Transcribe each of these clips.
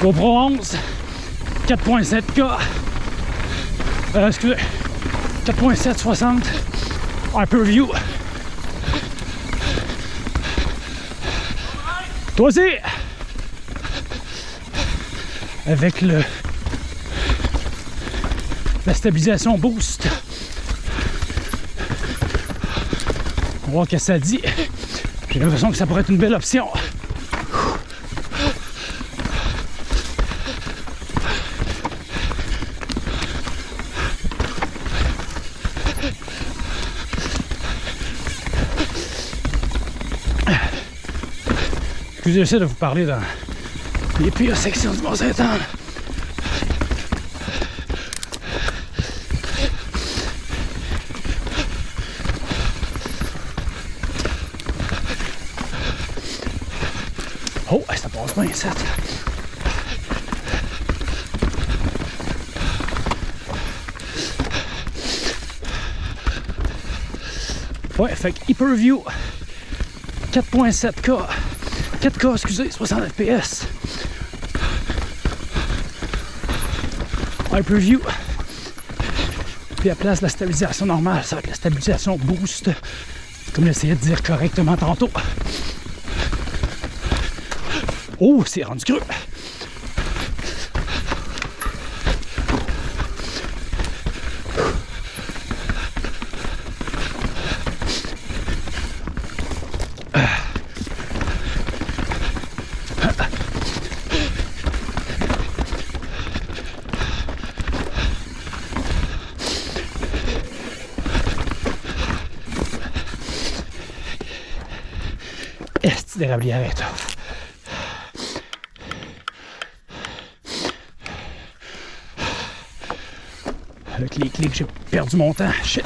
GoPro 11, 4.7K, euh, excusez, 4.760, Hyperview. Toi aussi! Avec le la stabilisation boost. On va voir ce que ça dit. J'ai l'impression que ça pourrait être une belle option. Excusez, j'essaie de vous parler dans les pires sections du Mont-Saint-Anne. Oh, ça passe bien, ça. Ouais, fait que Hyperview 4.7K 4K, excusez, 60 FPS Hyperview puis à place la stabilisation normale, ça va être la stabilisation boost comme j'essayais de dire correctement tantôt. Oh, c'est rendu creux. Est d'érablière, toi. Avec les clics, j'ai perdu mon temps. Shit.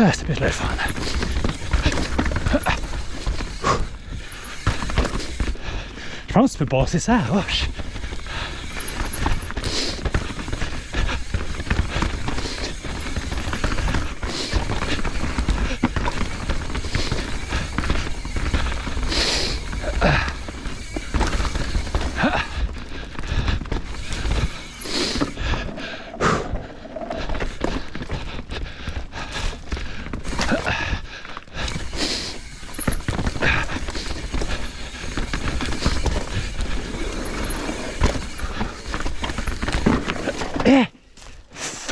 Ah, c'était bien le fun. Je pense que tu peux passer ça à la roche.